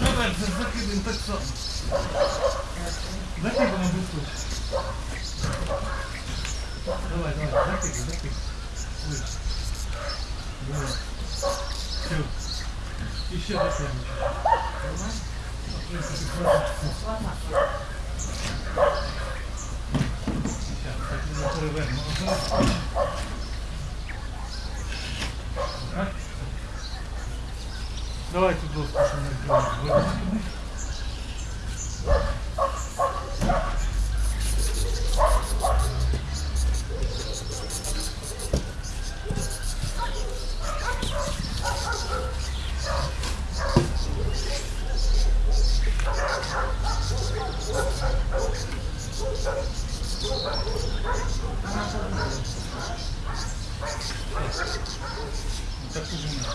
Давай, за- закидаємо так само. Закидаємо без случая. Давай, давай, закидай, закидай. Выше. Давай. Все. Еще закидывай. Ладно. Сейчас, так, мы перевернемо. Ага. Давайте доску, что мы сделаем. Вона подумала. Так уже нет.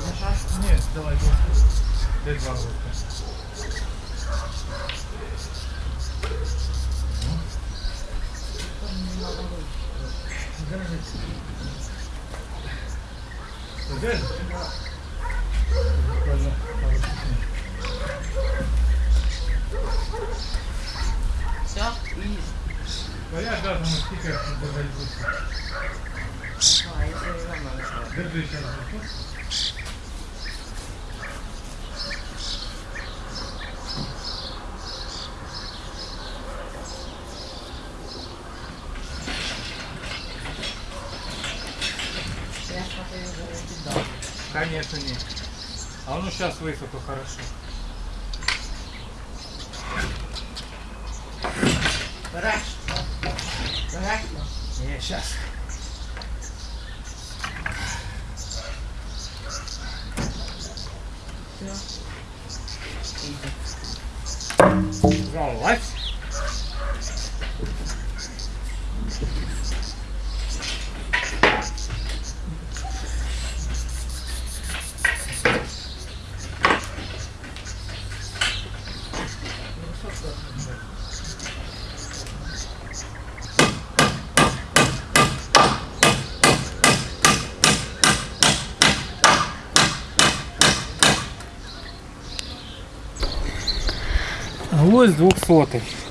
Зажав. Нет, давай доску. Дай два руки. Не надо вийти. Держи. Держи. Буквально пару секунд. Все, і А я газом стикер добавить доску. а, я все время знаю. Держи еще раз. Конечно нет. А ну сейчас высоко хорошо. Береш. Береш. Не, сейчас. Все. Іди. Залазь. началось с 200.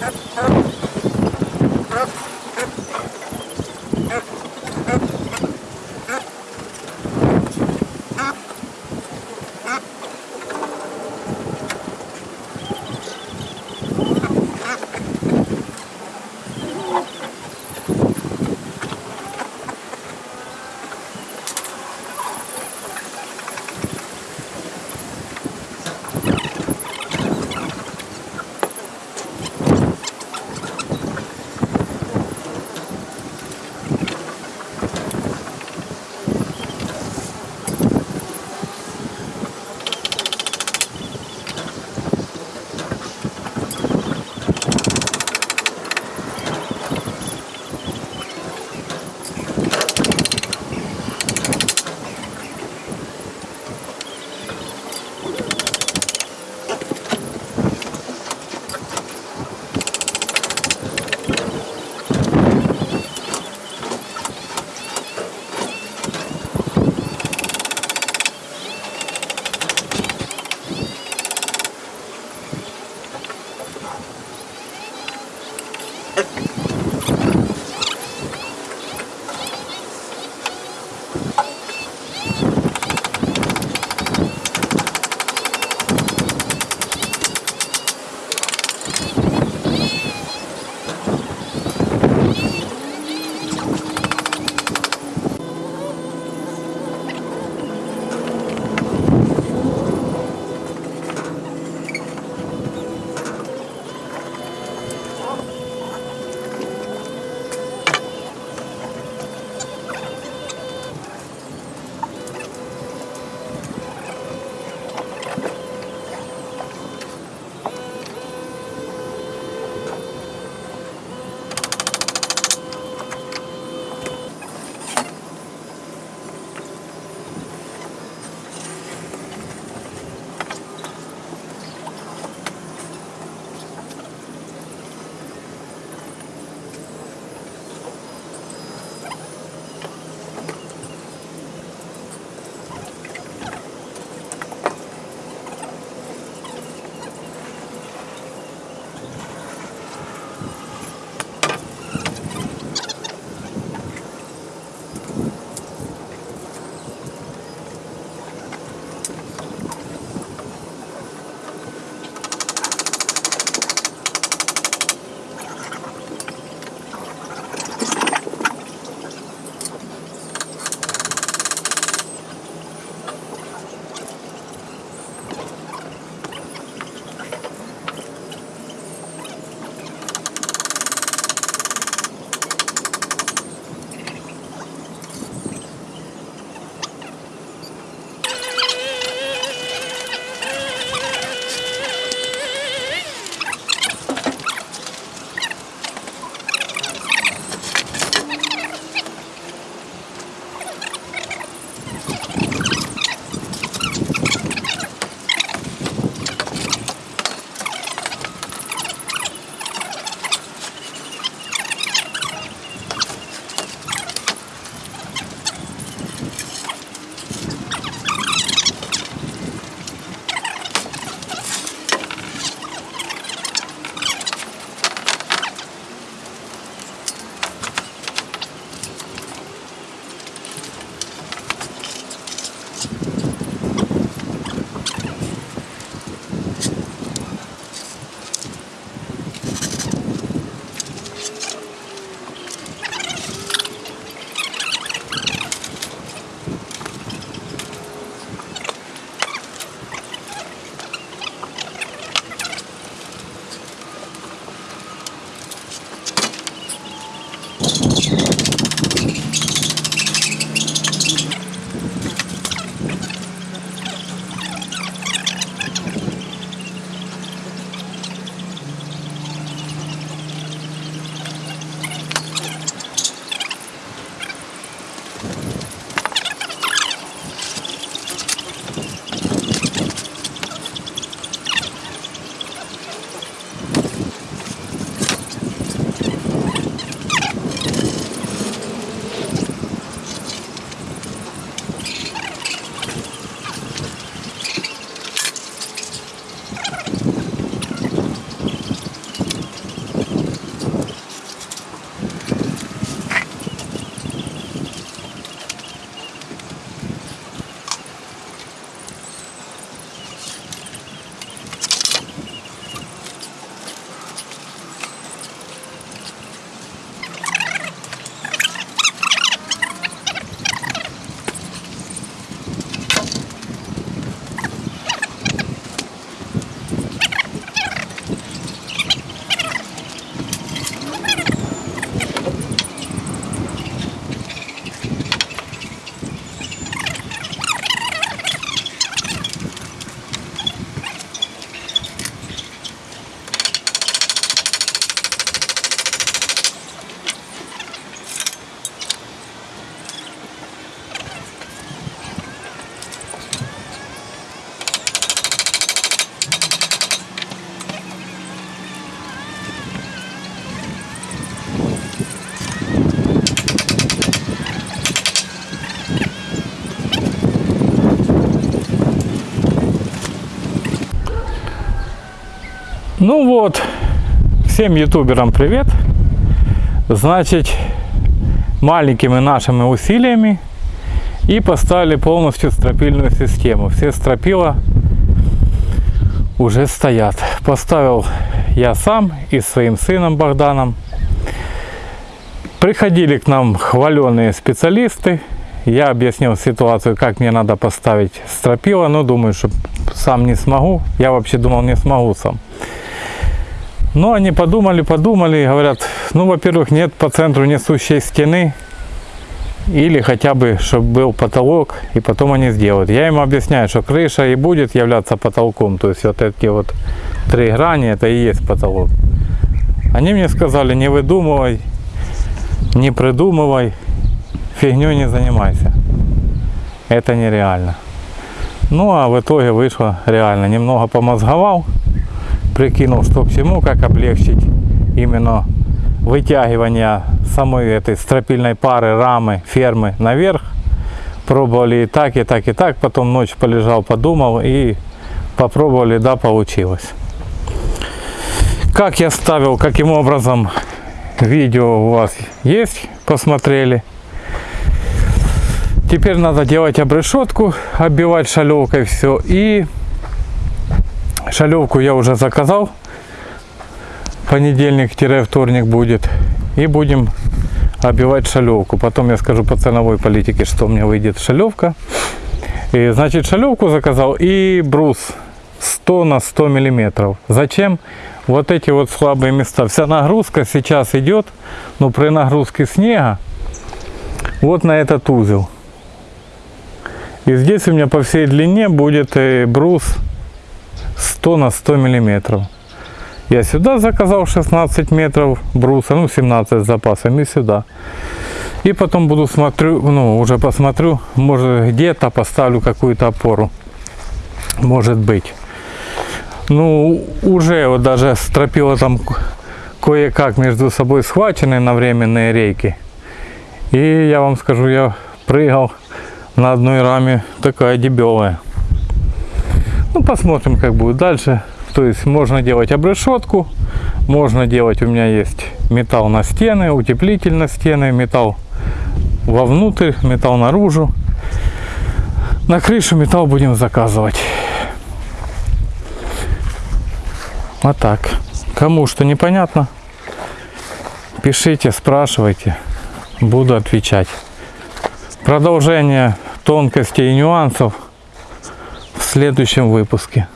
That's perfect. Всем ютуберам привет. Значит, маленькими нашими усилиями и поставили полностью стропильную систему. Все стропила уже стоят. Поставил я сам и своим сыном Богданом. Приходили к нам хваленые специалисты. Я объяснил ситуацию, как мне надо поставить стропила, но думаю, что сам не смогу. Я вообще думал, не смогу сам. Но они подумали, подумали и говорят, ну, во-первых, нет по центру несущей стены, или хотя бы, чтобы был потолок, и потом они сделают. Я им объясняю, что крыша и будет являться потолком, то есть вот эти вот три грани, это и есть потолок. Они мне сказали, не выдумывай, не придумывай, фигню не занимайся. Это нереально. Ну а в итоге вышло реально. Немного помозговал, прикинул, что к чему, как облегчить именно вытягивание самой этой стропильной пары, рамы, фермы наверх. Пробовали и так, и так, и так. Потом ночь полежал, подумал и попробовали, да, получилось. Как я ставил, каким образом, видео у вас есть, посмотрели. Теперь надо делать обрешетку, оббивать шалевкой все. И шалевку я уже заказал. Понедельник-вторник будет. И будем оббивать шалевку. Потом я скажу по ценовой политике, что мне выйдет шалевка. И, значит, шалевку заказал и брус 100 на 100 миллиметров. Зачем? Вот эти вот слабые места. Вся нагрузка сейчас идет, но при нагрузке снега вот на этот узел. И здесь у меня по всей длине будет э, брус 100 на 100 миллиметров. Я сюда заказал 16 метров бруса, ну 17 с запасом и сюда. И потом буду смотрю, ну уже посмотрю, может где-то поставлю какую-то опору. Может быть. Ну уже вот даже стропила там кое-как между собой схвачены на временные рейки. И я вам скажу, я прыгал на одной раме такая дебелая. Ну посмотрим как будет дальше. То есть можно делать обрешетку, можно делать, у меня есть металл на стены, утеплитель на стены, металл вовнутрь, металл наружу. На крышу металл будем заказывать. Вот так. Кому что непонятно, пишите, спрашивайте, буду отвечать. Продолжение тонкостей и нюансов следующем выпуске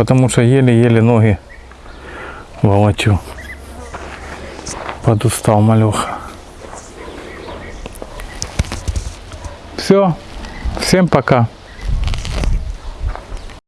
потому что еле-еле ноги волочу. Подустал малеха. Все, всем пока.